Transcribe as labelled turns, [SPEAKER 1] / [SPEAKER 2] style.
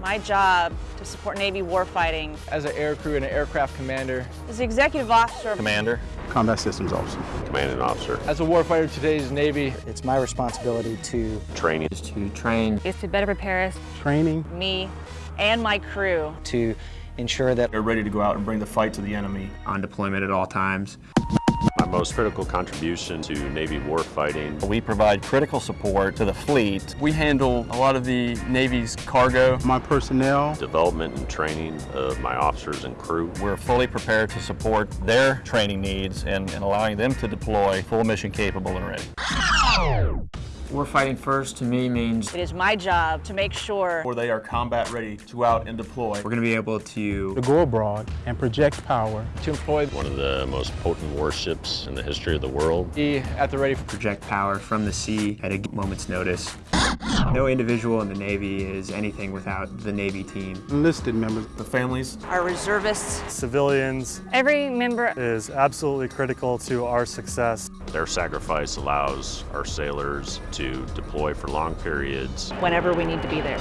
[SPEAKER 1] my job to support Navy warfighting.
[SPEAKER 2] As an aircrew and an aircraft commander.
[SPEAKER 1] As the executive officer.
[SPEAKER 3] Commander.
[SPEAKER 4] Combat Systems Officer.
[SPEAKER 5] Commanding Officer.
[SPEAKER 2] As a warfighter today's Navy.
[SPEAKER 6] It's my responsibility to
[SPEAKER 5] training.
[SPEAKER 6] Is to train.
[SPEAKER 1] Is to better prepare us.
[SPEAKER 4] Training.
[SPEAKER 1] Me and my crew.
[SPEAKER 6] To ensure that
[SPEAKER 7] they're ready to go out and bring the fight to the enemy.
[SPEAKER 8] On deployment at all times.
[SPEAKER 5] My most critical contribution to Navy warfighting.
[SPEAKER 3] We provide critical support to the fleet.
[SPEAKER 9] We handle a lot of the Navy's cargo.
[SPEAKER 4] My personnel.
[SPEAKER 5] Development and training of my officers and crew.
[SPEAKER 3] We're fully prepared to support their training needs and, and allowing them to deploy full mission capable and ready.
[SPEAKER 8] Warfighting first to me means
[SPEAKER 1] it is my job to make sure
[SPEAKER 7] where they are combat ready to go out and deploy.
[SPEAKER 8] We're going to be able to
[SPEAKER 4] to go abroad and project power
[SPEAKER 2] to employ
[SPEAKER 5] one of the most potent warships in the history of the world.
[SPEAKER 2] Be at the ready for
[SPEAKER 8] project power from the sea at a moment's notice. No individual in the Navy is anything without the Navy team.
[SPEAKER 4] Enlisted members.
[SPEAKER 7] The families.
[SPEAKER 1] Our reservists.
[SPEAKER 10] Civilians.
[SPEAKER 1] Every member
[SPEAKER 10] is absolutely critical to our success.
[SPEAKER 5] Their sacrifice allows our sailors to deploy for long periods.
[SPEAKER 1] Whenever we need to be there.